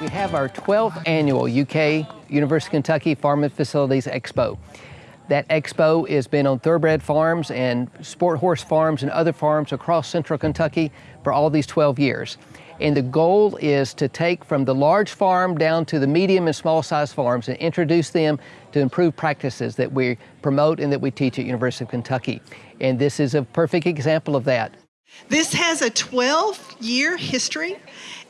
We have our 12th annual UK University of Kentucky Farm and Facilities Expo. That expo has been on thoroughbred farms and sport horse farms and other farms across central Kentucky for all these 12 years. And the goal is to take from the large farm down to the medium and small size farms and introduce them to improved practices that we promote and that we teach at University of Kentucky. And this is a perfect example of that. This has a 12 year history,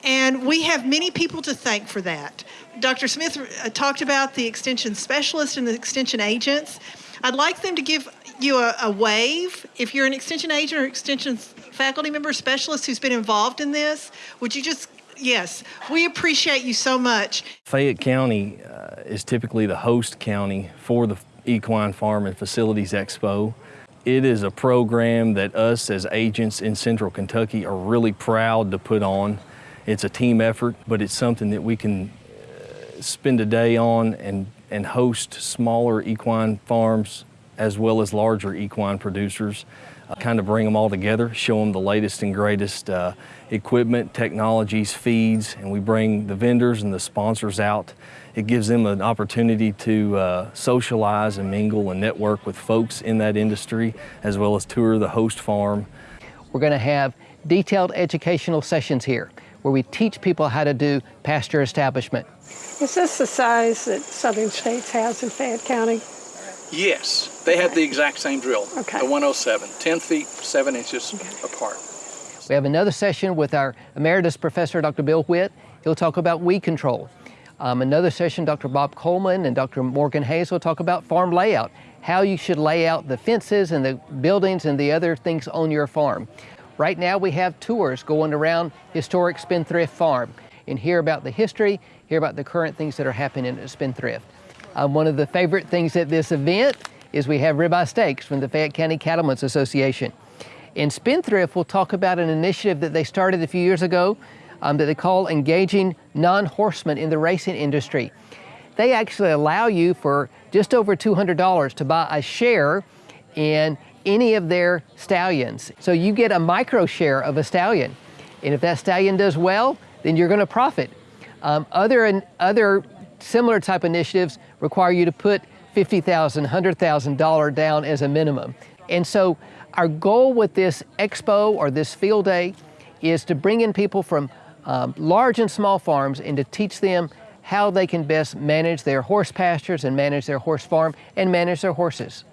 and we have many people to thank for that. Dr. Smith uh, talked about the extension specialists and the extension agents. I'd like them to give you a, a wave. If you're an extension agent or extension faculty member specialist who's been involved in this, would you just Yes, we appreciate you so much. Fayette County uh, is typically the host county for the Equine Farm and Facilities Expo. It is a program that us as agents in Central Kentucky are really proud to put on. It's a team effort, but it's something that we can uh, spend a day on and, and host smaller equine farms as well as larger equine producers. Uh, kind of bring them all together, show them the latest and greatest uh, equipment, technologies, feeds, and we bring the vendors and the sponsors out it gives them an opportunity to uh, socialize and mingle and network with folks in that industry, as well as tour the host farm. We're going to have detailed educational sessions here where we teach people how to do pasture establishment. Is this the size that Southern States has in Fayette County? Yes, they have the exact same drill, okay. the 107, 10 feet, 7 inches okay. apart. We have another session with our emeritus professor, Dr. Bill Witt. He'll talk about weed control. Um, another session, Dr. Bob Coleman and Dr. Morgan Hayes will talk about farm layout, how you should lay out the fences and the buildings and the other things on your farm. Right now we have tours going around historic Spendthrift Farm and hear about the history, hear about the current things that are happening at Spendthrift. Um, one of the favorite things at this event is we have ribeye steaks from the Fayette County Cattlemen's Association. And Spendthrift will talk about an initiative that they started a few years ago um, that they call engaging non-horsemen in the racing industry. They actually allow you for just over $200 to buy a share in any of their stallions. So you get a micro share of a stallion. And if that stallion does well, then you're gonna profit. Um, other, and other similar type initiatives require you to put $50,000, $100,000 down as a minimum. And so our goal with this expo or this field day is to bring in people from um, large and small farms and to teach them how they can best manage their horse pastures and manage their horse farm and manage their horses.